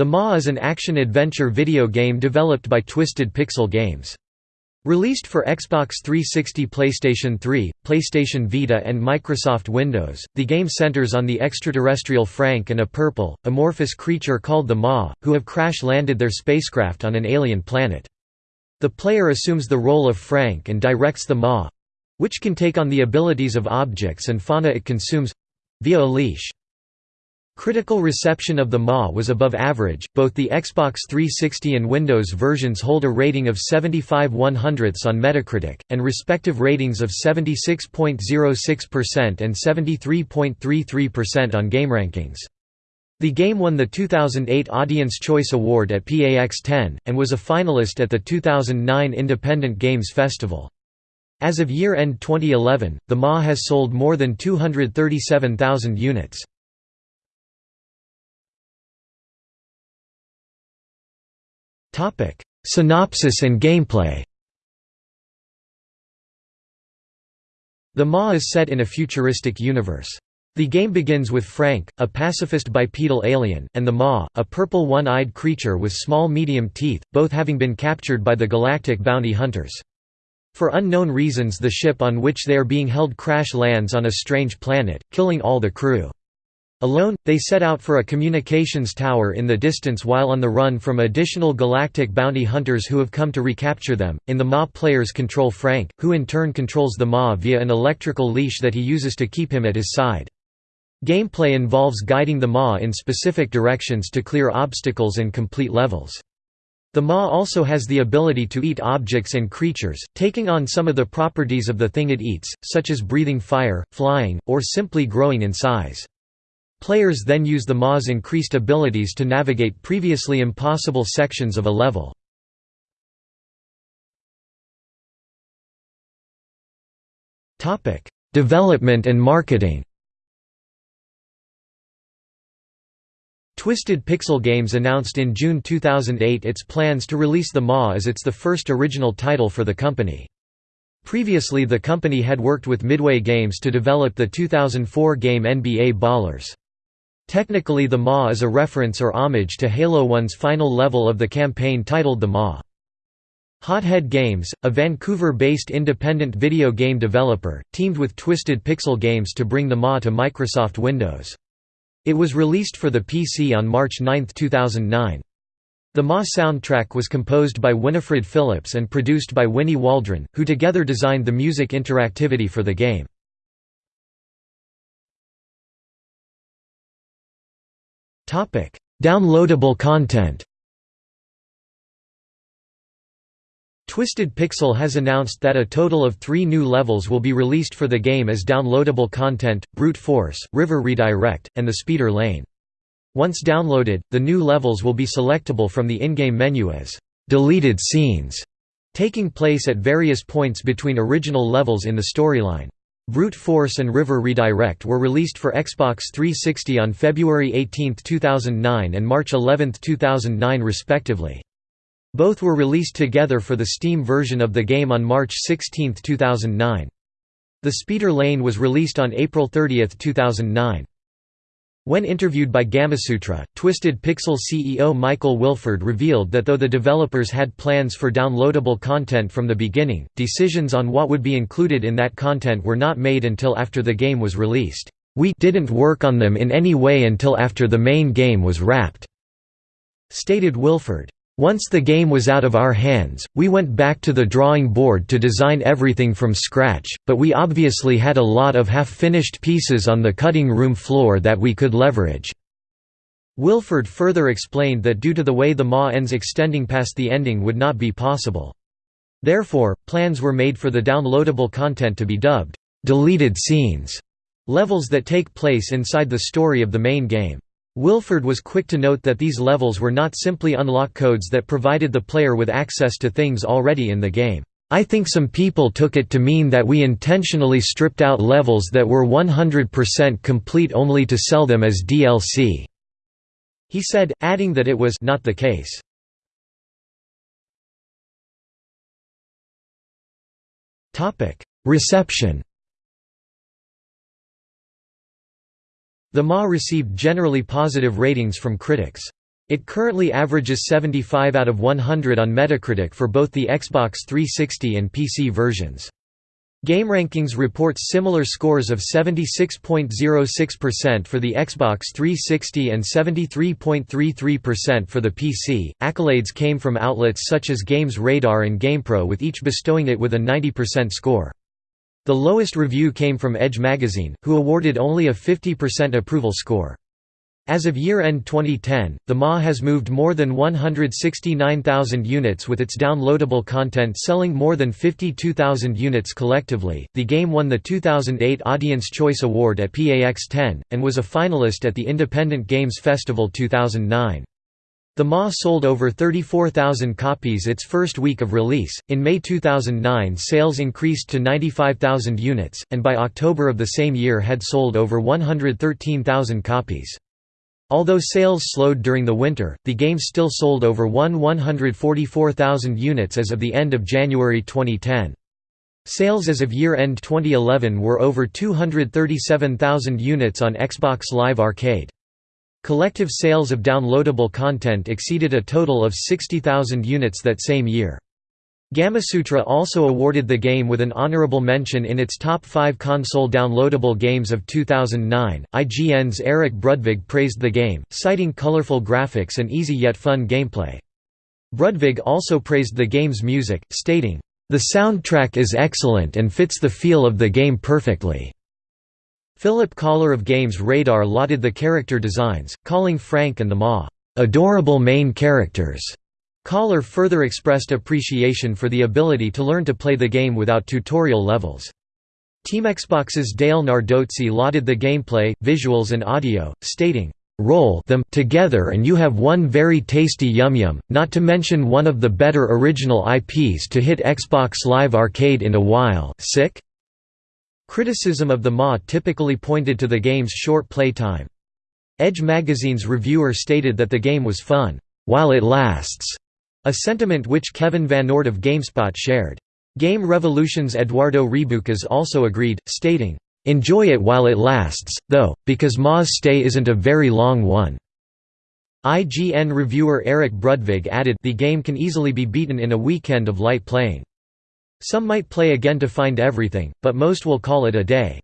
The Maw is an action-adventure video game developed by Twisted Pixel Games. Released for Xbox 360 PlayStation 3, PlayStation Vita and Microsoft Windows, the game centers on the extraterrestrial Frank and a purple, amorphous creature called the Maw, who have crash-landed their spacecraft on an alien planet. The player assumes the role of Frank and directs the Maw—which can take on the abilities of objects and fauna it consumes—via a leash. Critical reception of the Maw was above average, both the Xbox 360 and Windows versions hold a rating of 75 100ths on Metacritic, and respective ratings of 76.06% and 73.33% on GameRankings. The game won the 2008 Audience Choice Award at PAX 10, and was a finalist at the 2009 Independent Games Festival. As of year-end 2011, the Maw has sold more than 237,000 units. Topic: Synopsis and gameplay. The Maw is set in a futuristic universe. The game begins with Frank, a pacifist bipedal alien, and the Maw, a purple one-eyed creature with small medium teeth, both having been captured by the galactic bounty hunters. For unknown reasons the ship on which they are being held crash lands on a strange planet, killing all the crew. Alone, they set out for a communications tower in the distance while on the run from additional galactic bounty hunters who have come to recapture them. In the Maw, players control Frank, who in turn controls the Maw via an electrical leash that he uses to keep him at his side. Gameplay involves guiding the Maw in specific directions to clear obstacles and complete levels. The Maw also has the ability to eat objects and creatures, taking on some of the properties of the thing it eats, such as breathing fire, flying, or simply growing in size. Players then use the Maw's increased abilities to navigate previously impossible sections of a level. Development and marketing Twisted Pixel Games announced in June 2008 its plans to release the Maw as its the first original title for the company. Previously the company had worked with Midway Games to develop the 2004 game NBA Ballers. Technically the Maw is a reference or homage to Halo 1's final level of the campaign titled The Maw. Hothead Games, a Vancouver-based independent video game developer, teamed with Twisted Pixel Games to bring the Maw to Microsoft Windows. It was released for the PC on March 9, 2009. The Maw soundtrack was composed by Winifred Phillips and produced by Winnie Waldron, who together designed the music interactivity for the game. Downloadable content Twisted Pixel has announced that a total of three new levels will be released for the game as downloadable content, Brute Force, River Redirect, and the Speeder Lane. Once downloaded, the new levels will be selectable from the in-game menu as «deleted scenes», taking place at various points between original levels in the storyline. Brute Force and River Redirect were released for Xbox 360 on February 18, 2009 and March 11, 2009 respectively. Both were released together for the Steam version of the game on March 16, 2009. The Speeder Lane was released on April 30, 2009. When interviewed by Gamasutra, Twisted Pixel CEO Michael Wilford revealed that though the developers had plans for downloadable content from the beginning, decisions on what would be included in that content were not made until after the game was released. We didn't work on them in any way until after the main game was wrapped, stated Wilford. Once the game was out of our hands, we went back to the drawing board to design everything from scratch, but we obviously had a lot of half-finished pieces on the cutting room floor that we could leverage." Wilford further explained that due to the way the Maw ends extending past the ending would not be possible. Therefore, plans were made for the downloadable content to be dubbed, "'deleted scenes' levels that take place inside the story of the main game. Wilford was quick to note that these levels were not simply unlock codes that provided the player with access to things already in the game. I think some people took it to mean that we intentionally stripped out levels that were 100% complete only to sell them as DLC." He said, adding that it was not the case. Reception The Maw received generally positive ratings from critics. It currently averages 75 out of 100 on Metacritic for both the Xbox 360 and PC versions. GameRankings reports similar scores of 76.06% for the Xbox 360 and 73.33% for the PC. Accolades came from outlets such as Games Radar and GamePro, with each bestowing it with a 90% score. The lowest review came from Edge magazine, who awarded only a 50% approval score. As of year-end 2010, the Maw has moved more than 169,000 units with its downloadable content selling more than 52,000 units collectively. The game won the 2008 Audience Choice Award at PAX 10 and was a finalist at the Independent Games Festival 2009. The Maw sold over 34,000 copies its first week of release. In May 2009, sales increased to 95,000 units, and by October of the same year had sold over 113,000 copies. Although sales slowed during the winter, the game still sold over 144,000 units as of the end of January 2010. Sales as of year-end 2011 were over 237,000 units on Xbox Live Arcade. Collective sales of downloadable content exceeded a total of 60,000 units that same year. Gamasutra also awarded the game with an honorable mention in its top 5 console downloadable games of 2009. IGN's Eric Brudvig praised the game, citing colorful graphics and easy yet fun gameplay. Brudvig also praised the game's music, stating, The soundtrack is excellent and fits the feel of the game perfectly. Philip Kollar of Games Radar lauded the character designs, calling Frank and the Maw, adorable main characters. Collar further expressed appreciation for the ability to learn to play the game without tutorial levels. Team Xbox's Dale Nardozzi lauded the gameplay, visuals and audio, stating, "...roll them together and you have one very tasty Yum Yum, not to mention one of the better original IPs to hit Xbox Live Arcade in a while sick?" Criticism of the Maw typically pointed to the game's short play time. Edge magazine's reviewer stated that the game was fun, "...while it lasts." A sentiment which Kevin Van VanOrd of GameSpot shared. Game Revolution's Eduardo Reboucas also agreed, stating, "...enjoy it while it lasts, though, because Maw's stay isn't a very long one." IGN reviewer Eric Brudvig added the game can easily be beaten in a weekend of light playing. Some might play again to find everything, but most will call it a day.